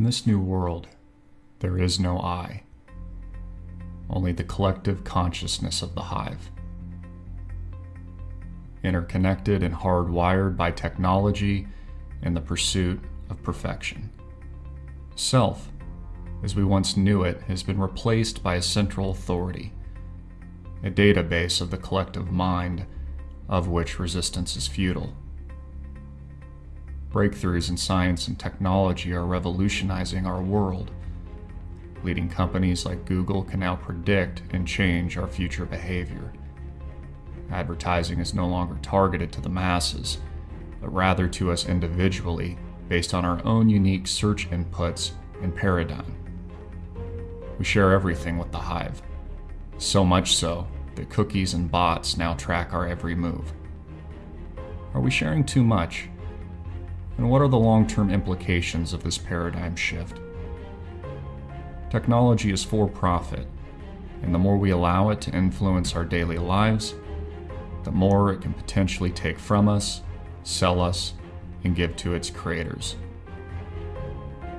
In this new world, there is no I, only the collective consciousness of the hive. Interconnected and hardwired by technology and the pursuit of perfection. Self, as we once knew it, has been replaced by a central authority, a database of the collective mind of which resistance is futile. Breakthroughs in science and technology are revolutionizing our world. Leading companies like Google can now predict and change our future behavior. Advertising is no longer targeted to the masses, but rather to us individually based on our own unique search inputs and paradigm. We share everything with the Hive, so much so that cookies and bots now track our every move. Are we sharing too much? And what are the long term implications of this paradigm shift? Technology is for profit, and the more we allow it to influence our daily lives, the more it can potentially take from us, sell us, and give to its creators.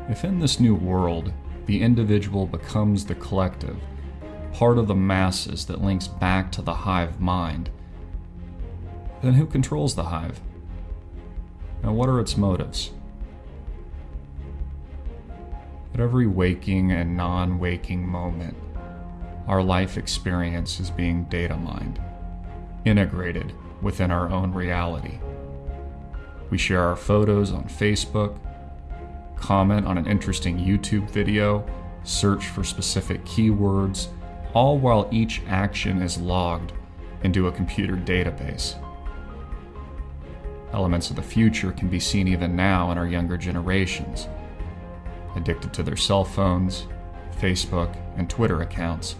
If in this new world, the individual becomes the collective, part of the masses that links back to the hive mind, then who controls the hive? And what are its motives? At every waking and non waking moment, our life experience is being data mined, integrated within our own reality. We share our photos on Facebook, comment on an interesting YouTube video, search for specific keywords, all while each action is logged into a computer database. Elements of the future can be seen even now in our younger generations. Addicted to their cell phones, Facebook, and Twitter accounts,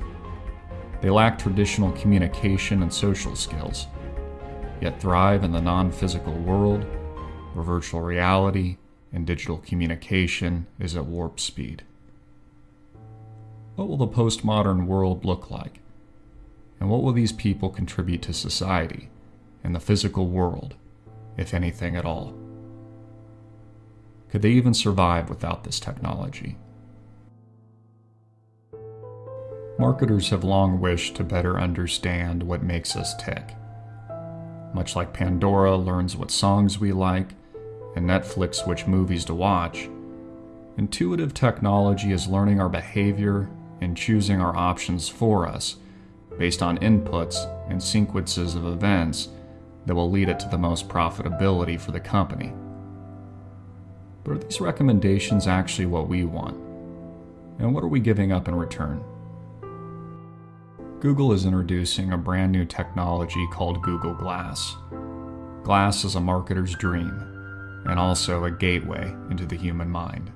they lack traditional communication and social skills, yet thrive in the non physical world where virtual reality and digital communication is at warp speed. What will the postmodern world look like? And what will these people contribute to society and the physical world, if anything at all? Could they even survive without this technology? Marketers have long wished to better understand what makes us tick. Much like Pandora learns what songs we like and Netflix which movies to watch, intuitive technology is learning our behavior and choosing our options for us based on inputs and sequences of events that will lead it to the most profitability for the company. But are these recommendations actually what we want? And what are we giving up in return? Google is introducing a brand new technology called Google Glass. Glass is a marketer's dream and also a gateway into the human mind.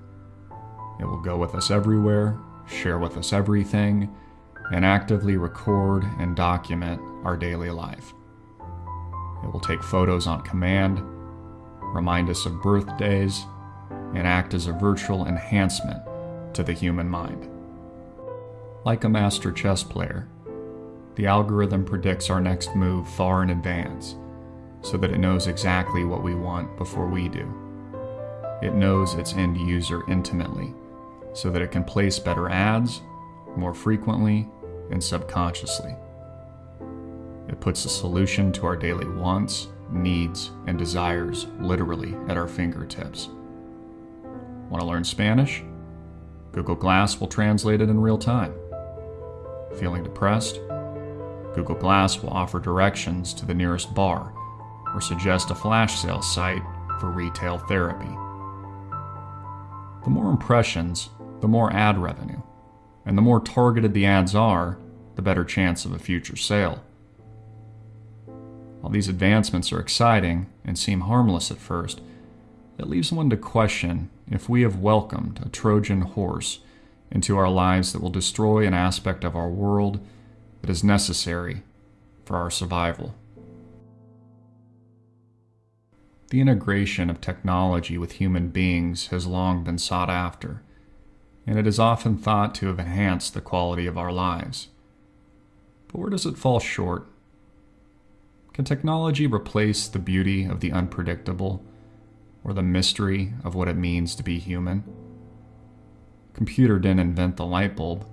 It will go with us everywhere, share with us everything, and actively record and document our daily life. It will take photos on command, remind us of birthdays, and act as a virtual enhancement to the human mind. Like a master chess player, the algorithm predicts our next move far in advance so that it knows exactly what we want before we do. It knows its end user intimately so that it can place better ads more frequently and subconsciously. It puts a solution to our daily wants, needs, and desires literally at our fingertips. Want to learn Spanish? Google Glass will translate it in real time. Feeling depressed? Google Glass will offer directions to the nearest bar or suggest a flash sale site for retail therapy. The more impressions, the more ad revenue, and the more targeted the ads are, the better chance of a future sale. While these advancements are exciting and seem harmless at first, it leaves one to question if we have welcomed a Trojan horse into our lives that will destroy an aspect of our world that is necessary for our survival. The integration of technology with human beings has long been sought after, and it is often thought to have enhanced the quality of our lives. But where does it fall short? Can technology replace the beauty of the unpredictable or the mystery of what it means to be human? Computer didn't invent the light bulb,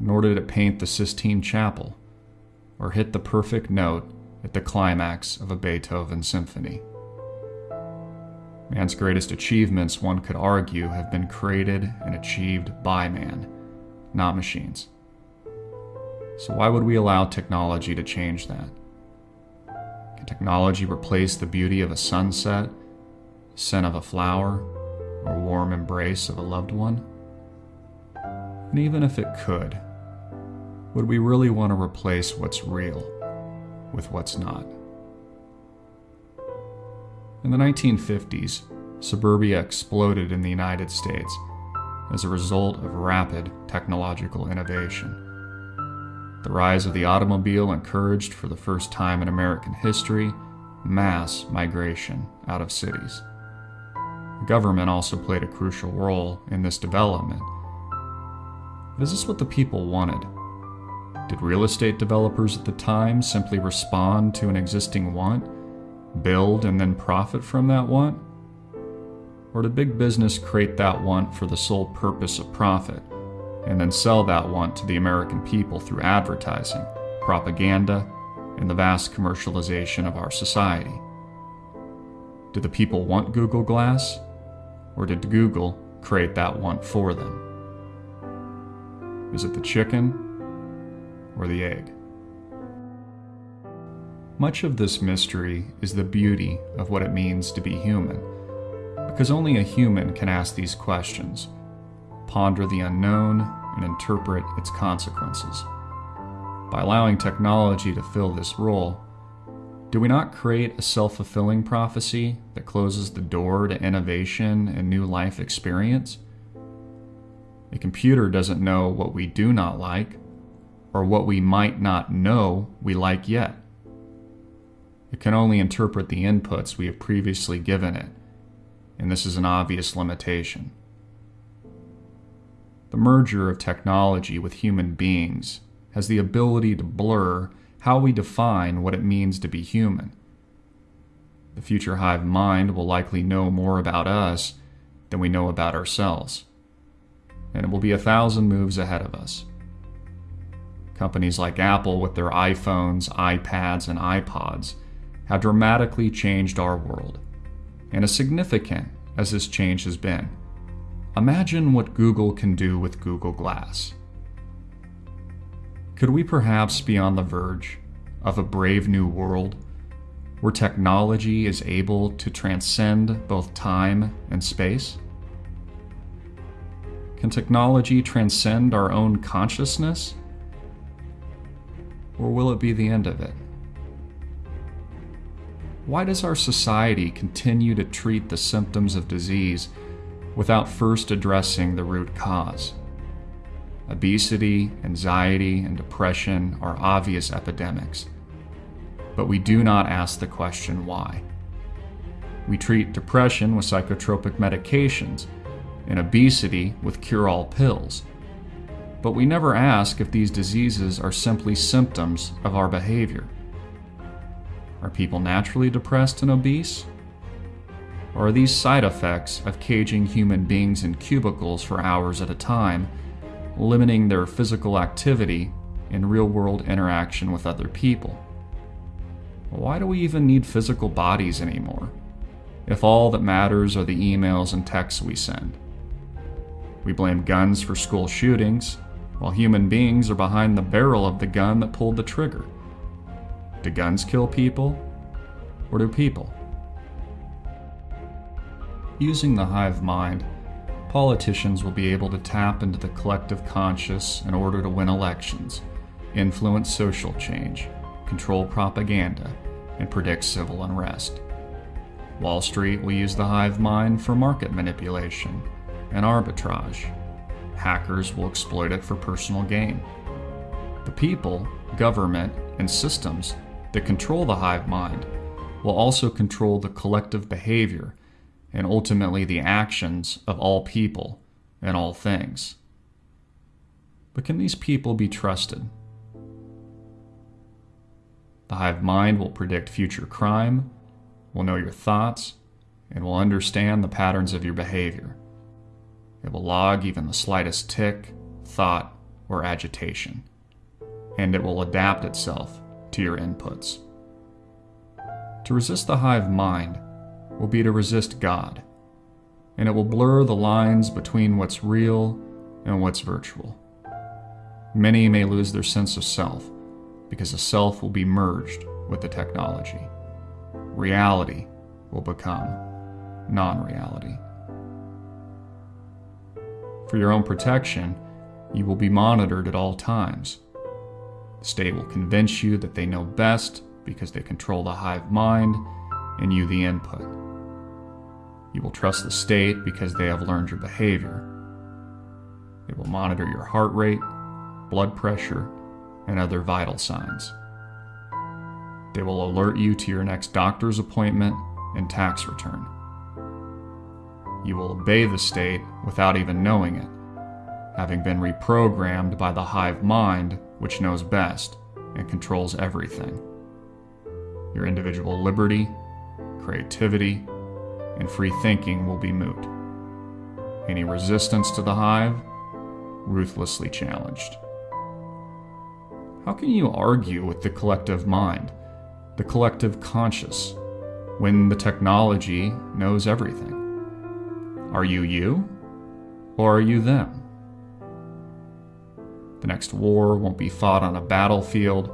nor did it paint the Sistine Chapel, or hit the perfect note at the climax of a Beethoven symphony. Man's greatest achievements, one could argue, have been created and achieved by man, not machines. So, why would we allow technology to change that? Technology replace the beauty of a sunset, scent of a flower, or warm embrace of a loved one? And even if it could, would we really want to replace what's real with what's not? In the 1950s, suburbia exploded in the United States as a result of rapid technological innovation. The rise of the automobile encouraged, for the first time in American history, mass migration out of cities. The government also played a crucial role in this development. But is this what the people wanted? Did real estate developers at the time simply respond to an existing want? build and then profit from that want? Or did big business create that want for the sole purpose of profit and then sell that want to the American people through advertising, propaganda, and the vast commercialization of our society? Did the people want Google Glass? Or did Google create that want for them? Is it the chicken or the egg? Much of this mystery is the beauty of what it means to be human, because only a human can ask these questions, ponder the unknown, and interpret its consequences. By allowing technology to fill this role, do we not create a self fulfilling prophecy that closes the door to innovation and new life experience? A computer doesn't know what we do not like, or what we might not know we like yet. It can only interpret the inputs we have previously given it, and this is an obvious limitation. The merger of technology with human beings has the ability to blur how we define what it means to be human. The future hive mind will likely know more about us than we know about ourselves, and it will be a thousand moves ahead of us. Companies like Apple, with their iPhones, iPads, and iPods, have dramatically changed our world. And as significant as this change has been, imagine what Google can do with Google Glass. Could we perhaps be on the verge of a brave new world where technology is able to transcend both time and space? Can technology transcend our own consciousness? Or will it be the end of it? Why does our society continue to treat the symptoms of disease without first addressing the root cause? Obesity, anxiety, and depression are obvious epidemics, but we do not ask the question why. We treat depression with psychotropic medications and obesity with cure all pills, but we never ask if these diseases are simply symptoms of our behavior. Are people naturally depressed and obese? Or are these side effects of caging human beings in cubicles for hours at a time, limiting their physical activity and real world interaction with other people? Why do we even need physical bodies anymore, if all that matters are the emails and texts we send? We blame guns for school shootings, while human beings are behind the barrel of the gun that pulled the trigger. Do guns kill people? Or do people? Using the hive mind, politicians will be able to tap into the collective conscious in order to win elections, influence social change, control propaganda, and predict civil unrest. Wall Street will use the hive mind for market manipulation and arbitrage. Hackers will exploit it for personal gain. The people, government, and systems that control the hive mind will also control the collective behavior and ultimately the actions of all people and all things. But can these people be trusted? The hive mind will predict future crime, will know your thoughts, and will understand the patterns of your behavior. It will log even the slightest tick, thought, or agitation, and it will adapt itself to your inputs. To resist the hive mind will be to resist God, and it will blur the lines between what's real and what's virtual. Many may lose their sense of self because the self will be merged with the technology. Reality will become non reality. For your own protection, you will be monitored at all times. The state will convince you that they know best because they control the hive mind and you the input. You will trust the state because they have learned your behavior. It will monitor your heart rate, blood pressure, and other vital signs. They will alert you to your next doctor's appointment and tax return. You will obey the state without even knowing it, having been reprogrammed by the hive mind, which knows best and controls everything. Your individual liberty, creativity, and free thinking will be moot. Any resistance to the hive, ruthlessly challenged. How can you argue with the collective mind, the collective conscious, when the technology knows everything? Are you you, or are you them? The next war won't be fought on a battlefield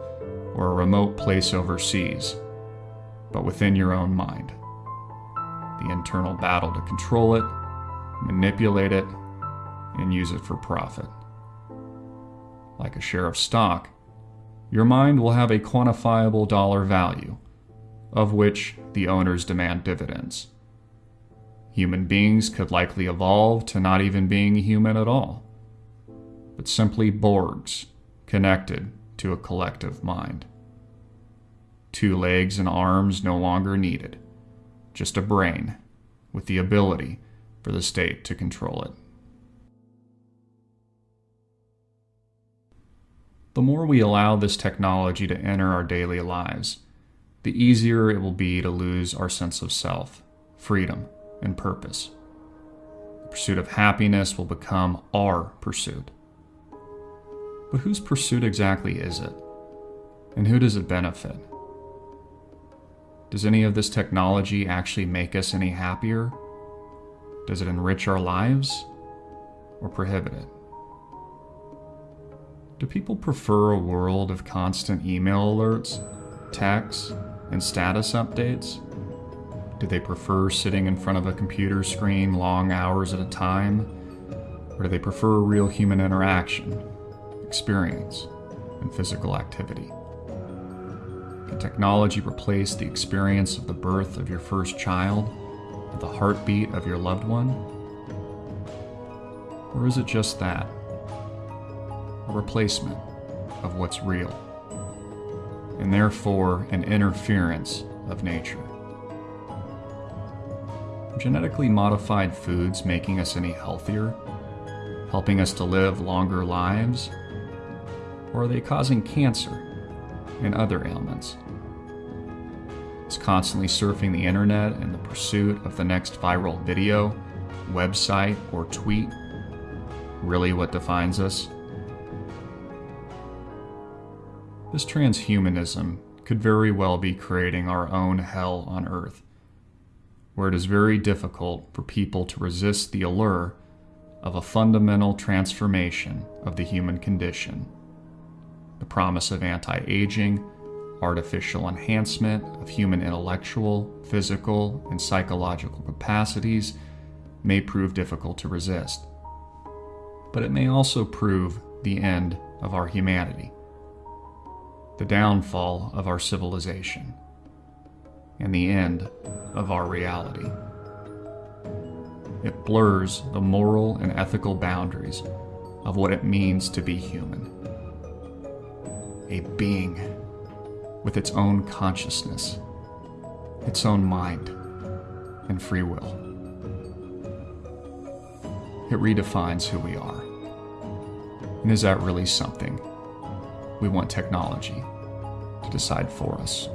or a remote place overseas, but within your own mind the internal battle to control it, manipulate it, and use it for profit. Like a share of stock, your mind will have a quantifiable dollar value, of which the owners demand dividends. Human beings could likely evolve to not even being human at all, but simply Borgs connected to a collective mind. Two legs and arms no longer needed just a brain with the ability for the state to control it. The more we allow this technology to enter our daily lives, the easier it will be to lose our sense of self, freedom, and purpose. The pursuit of happiness will become our pursuit. But whose pursuit exactly is it? And who does it benefit? Does any of this technology actually make us any happier? Does it enrich our lives or prohibit it? Do people prefer a world of constant email alerts, texts, and status updates? Do they prefer sitting in front of a computer screen long hours at a time? Or do they prefer real human interaction, experience, and physical activity? Can technology replace the experience of the birth of your first child, or the heartbeat of your loved one? Or is it just that? A replacement of what's real, and therefore an interference of nature. Genetically modified foods making us any healthier, helping us to live longer lives, or are they causing cancer and other ailments. Is constantly surfing the internet in the pursuit of the next viral video, website, or tweet really what defines us? This transhumanism could very well be creating our own hell on Earth, where it is very difficult for people to resist the allure of a fundamental transformation of the human condition the promise of anti aging, artificial enhancement of human intellectual, physical, and psychological capacities may prove difficult to resist. But it may also prove the end of our humanity, the downfall of our civilization, and the end of our reality. It blurs the moral and ethical boundaries of what it means to be human a being with its own consciousness, its own mind, and free will. It redefines who we are. And is that really something we want technology to decide for us?